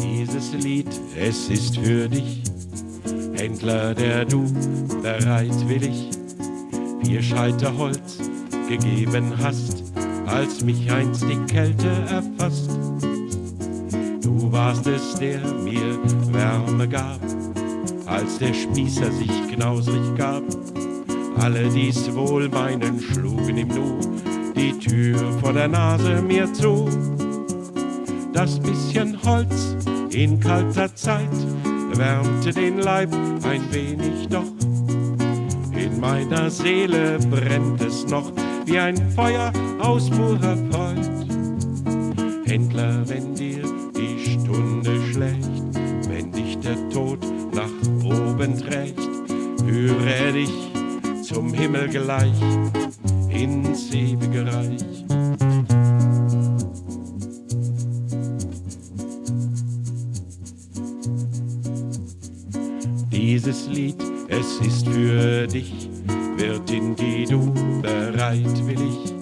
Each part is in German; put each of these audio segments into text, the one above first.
Dieses Lied, es ist für dich, Händler, der du bereitwillig vier Scheiter Holz gegeben hast, als mich einst die Kälte erfasst. Du warst es, der mir Wärme gab, als der Spießer sich knausrig gab. Alle dies wohl meinen schlugen im Nu die Tür vor der Nase mir zu. Das bisschen Holz in kalter Zeit wärmte den Leib ein wenig, doch in meiner Seele brennt es noch wie ein Feuer aus purer Freud. Händler, wenn dir die Stunde schlägt, wenn dich der Tod nach oben trägt, führe dich zum Himmel gleich ins ewige Reich. Dieses Lied, es ist für dich, Wirtin, die du bereitwillig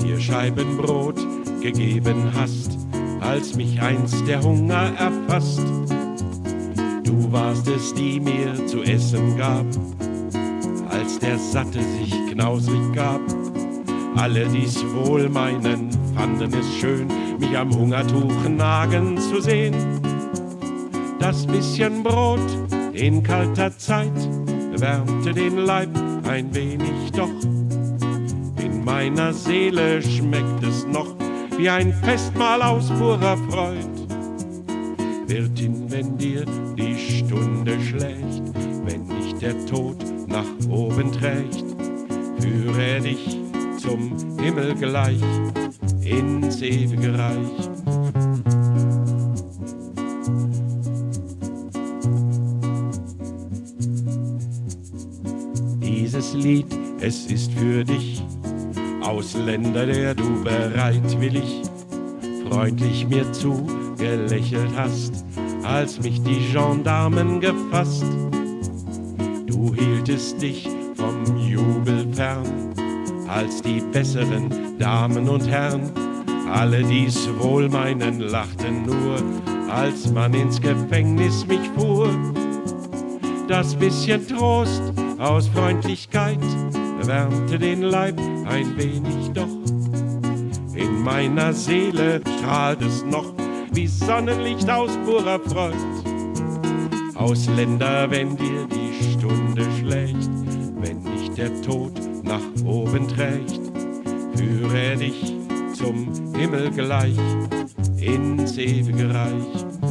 vier Scheiben Brot gegeben hast, als mich einst der Hunger erfasst. Du warst es, die mir zu essen gab, als der Satte sich knausrig gab. Alle dies wohl meinen, fanden es schön, mich am Hungertuch nagen zu sehen. Das bisschen Brot in kalter Zeit wärmte den Leib ein wenig, doch in meiner Seele schmeckt es noch wie ein Festmahl aus purer Freud. Wirtin, wenn dir die Stunde schlägt, wenn dich der Tod nach oben trägt, führe dich Himmel gleich ins ewige Reich. Dieses Lied, es ist für dich, Ausländer, der du bereitwillig, freundlich mir zugelächelt hast, als mich die Gendarmen gefasst. Du hieltest dich vom Jubel fern, als die besseren Damen und Herren, alle dies wohl meinen, lachten nur, als man ins Gefängnis mich fuhr. Das bisschen Trost aus Freundlichkeit wärmte den Leib ein wenig, doch in meiner Seele strahlt es noch wie Sonnenlicht aus purer Freud. Ausländer, wenn dir die Stunde schlägt, wenn dich der Tod zum Himmel gleich ins ewige Reich.